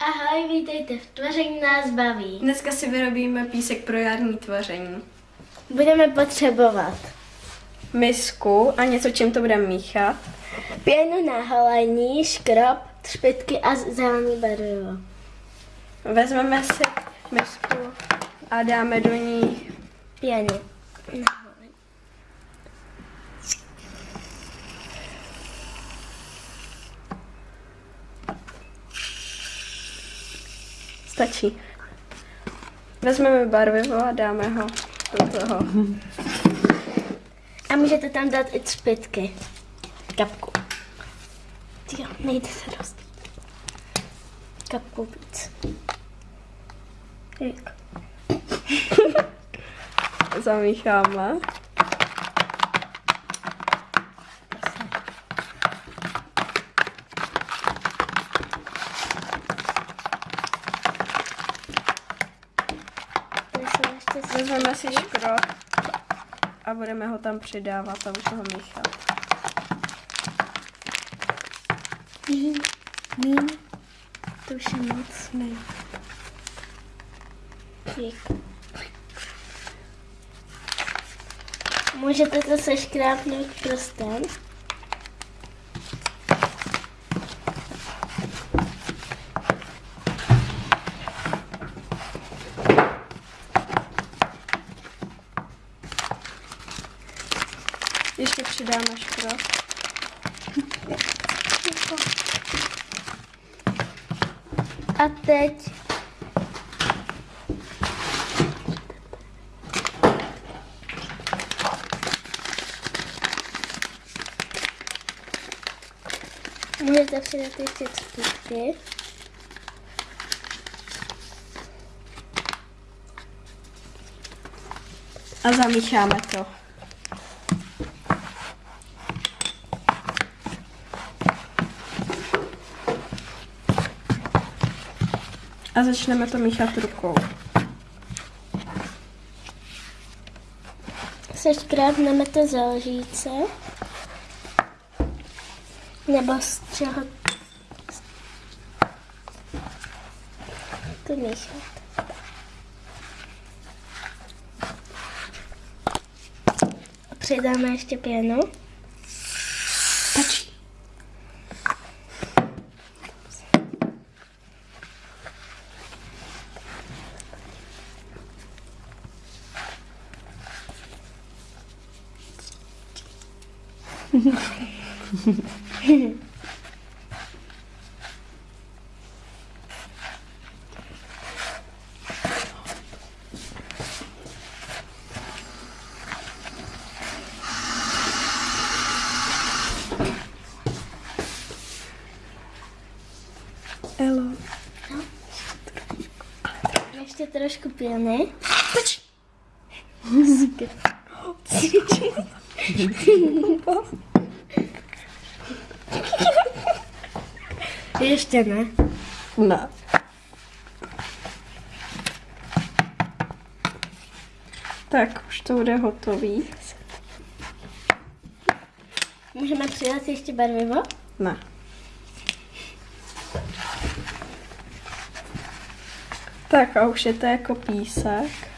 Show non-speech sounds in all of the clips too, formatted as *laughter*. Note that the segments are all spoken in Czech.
Ahoj, vítejte v Tvoření nás baví. Dneska si vyrobíme písek pro jarní tvoření. Budeme potřebovat Misku a něco, čím to budeme míchat. pěnu na holení, škrob, třpitky a zelený barvivo. Vezmeme si misku a dáme do ní Pěny. Stačí. Vezmeme barvivo a dáme ho do toho. A můžete tam dát i třpitky. Kapku. Jo, nejde se dost. Kapku víc. Jak? *laughs* Zamícháme. Ještě Vezmeme si škrob a budeme ho tam přidávat a už ho míchat. mín, mín. To už je moc. Ne. Jak? Můžete to seškrápnout prstem. Ještě přidáme škrob. A teď můžete přidat ještě třpítky. A zamícháme to. A začneme to míchat rukou. Seškrápneme to za lžíce. Nebo z čeho to míchat. Přidáme ještě pěnu. Hello. Este é troscopia, né? Música. *laughs* Ještě ne. Ne. Tak, už to bude hotový. Můžeme přidat ještě barvivo? Ne. Tak a už je to jako písek.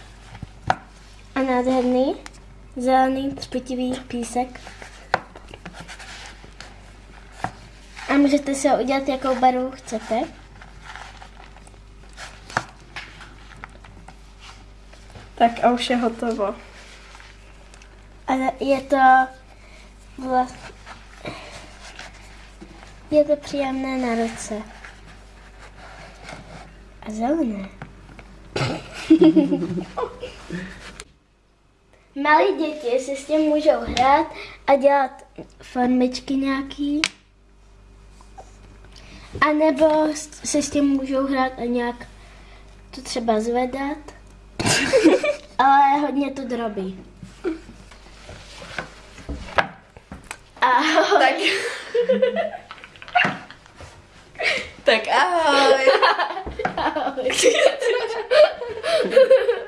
A nádherný zelený třpitivý písek. A můžete si ho udělat, jakou barvu chcete. Tak a už je hotovo. Ale je to vlastně... Je to příjemné na ruce. A zelené. *laughs* Malí děti si s tím můžou hrát a dělat formičky nějaký. A nebo se s tím můžou hrát a nějak to třeba zvedat. *laughs* Ale hodně to drobí. Ahoj. Tak. tak ahoj. *laughs* Ahoj. *laughs*